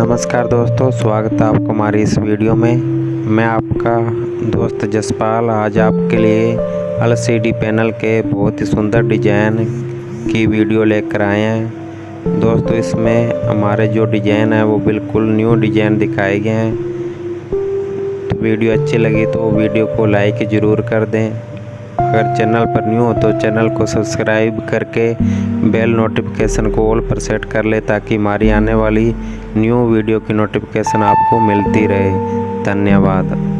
नमस्कार दोस्तों, स्वागत है आपको हमारी इस वीडियो में। मैं आपका दोस्त जसपाल। आज आपके लिए एलसीडी पैनल के बहुत ही सुंदर डिज़ाइन की वीडियो लेकर आए हैं। दोस्तों, इसमें हमारे जो डिज़ाइन है, वो बिल्कुल न्यू डिज़ाइन दिखाए गए हैं। तो वीडियो अच्छी लगी तो वीडियो को लाइक ज़रूर कर दें। अगर चैनल पर न्यू हो तो चैनल को सब्सक्राइब करके बेल नोटिफिकेशन को ऑल पर सेट कर ले ताकि हमारी आने वाली न्यू वीडियो की नोटिफिकेशन आपको मिलती रहे। धन्यवाद।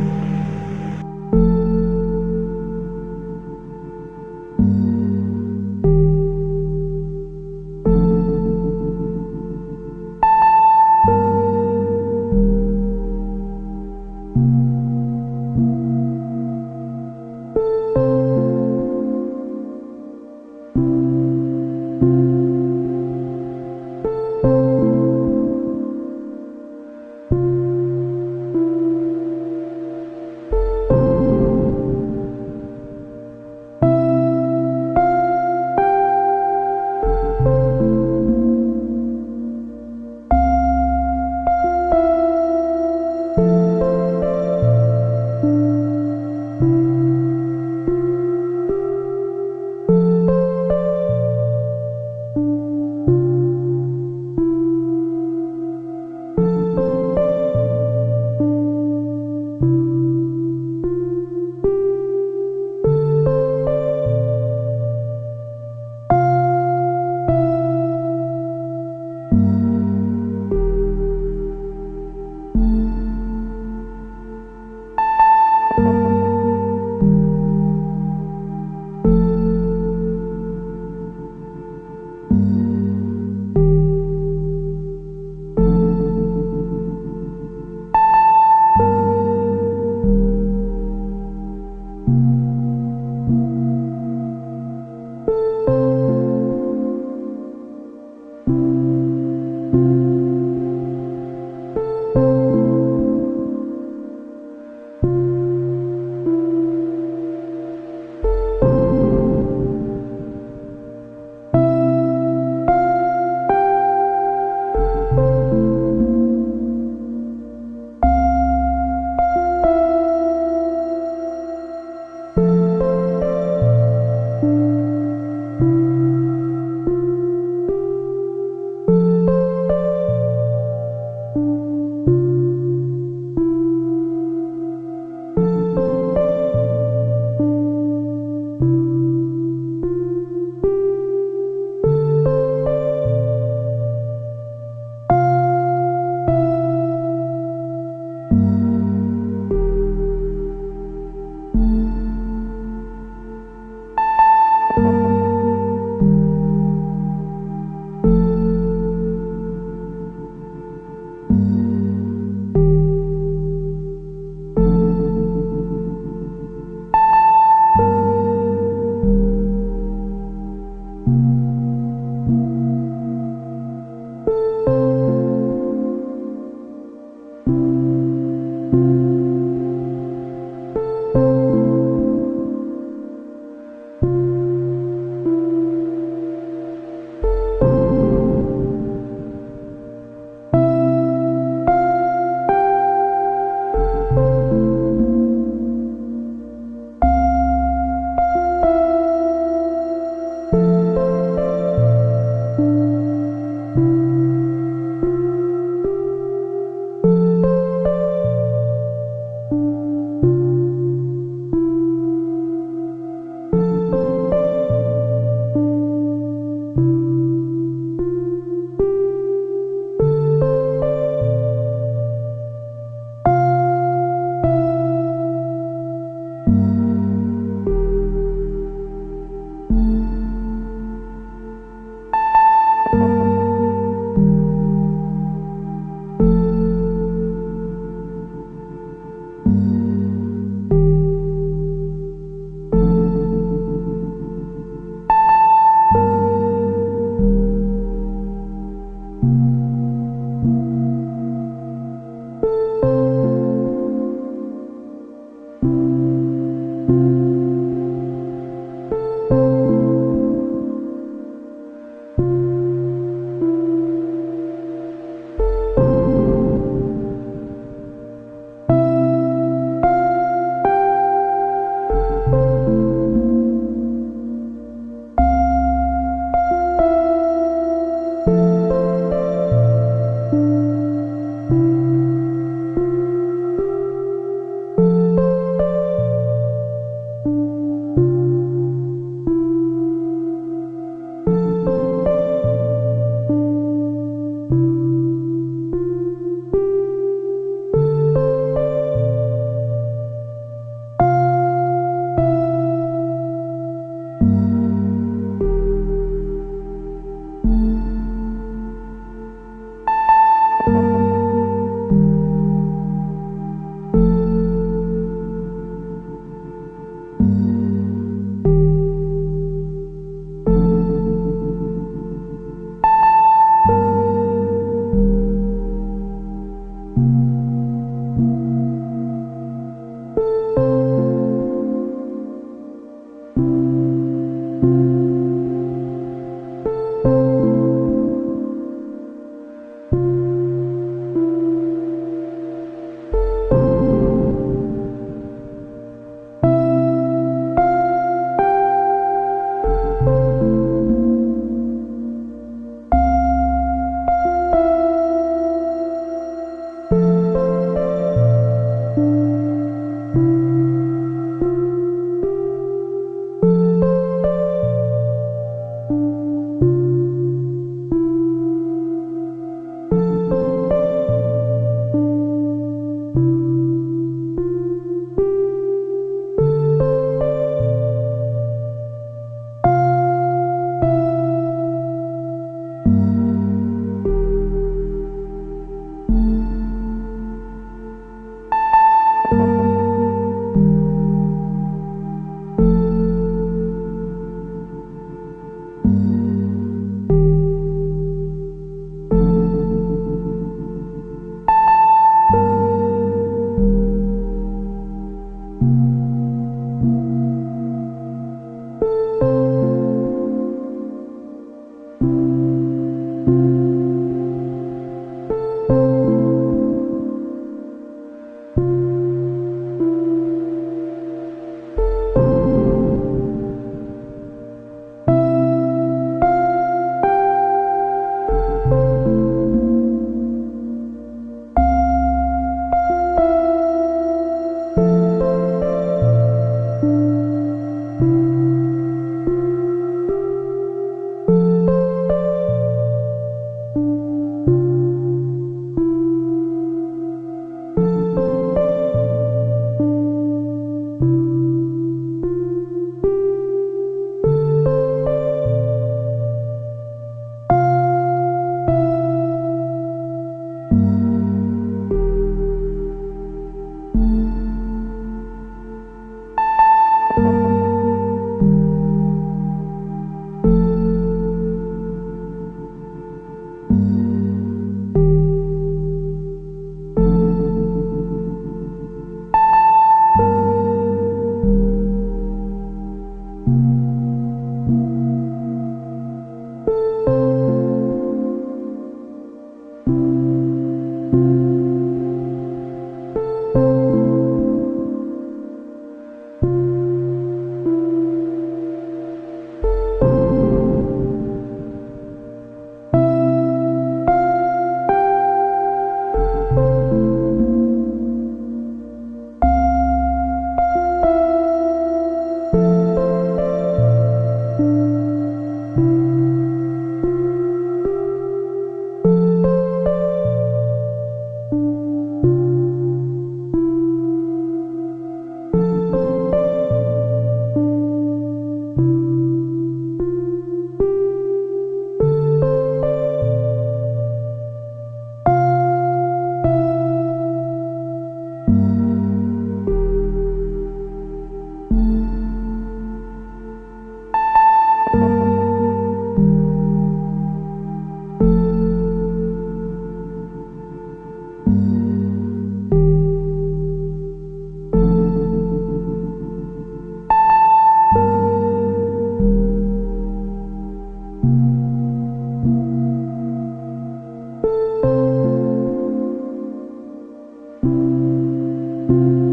है